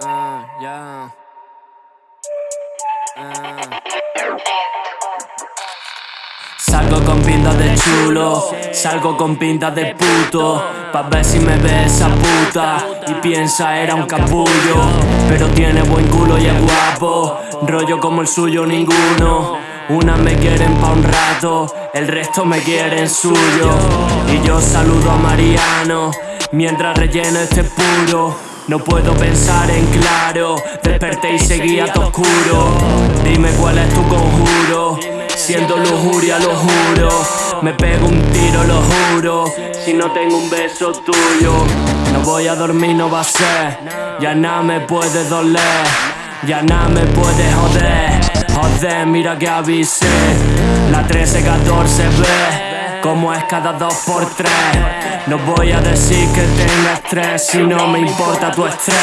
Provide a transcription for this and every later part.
Ah, salgo con pinta de chulo, salgo con pinta de puto, pa' ver si me ve esa puta y piensa era un capullo, pero tiene buen culo y es guapo, rollo como el suyo ninguno. Unas me quieren pa' un rato, el resto me quieren suyo. Y yo saludo a Mariano, mientras relleno este puro. No puedo pensar en claro, desperté y seguía todo oscuro. Dime cuál es tu conjuro, siendo lujuria lo juro. Me pego un tiro, lo juro, si no tengo un beso tuyo. No voy a dormir, no va a ser, ya nada me puede doler, ya nada me puede joder. Joder, mira que avisé, la 13-14 ve como es cada dos por tres. No voy a decir que tenga estrés si no me importa tu estrés.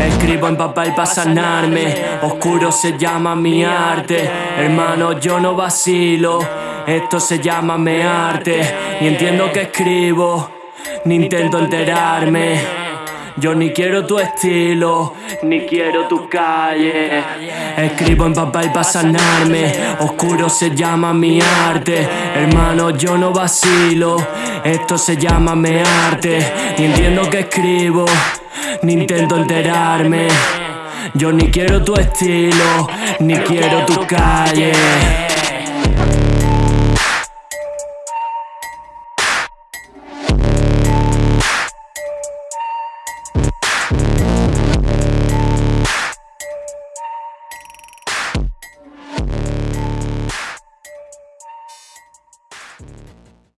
Escribo en papel para sanarme, oscuro se llama mi arte. Hermano, yo no vacilo, esto se llama me arte. Y entiendo que escribo, ni intento enterarme. Yo ni quiero tu estilo, ni quiero tu calle. Escribo en papel para sanarme, oscuro se llama mi arte. Hermano, yo no vacilo, esto se llama mi arte. Y entiendo que escribo, ni intento enterarme. Yo ni quiero tu estilo, ni quiero tu calle.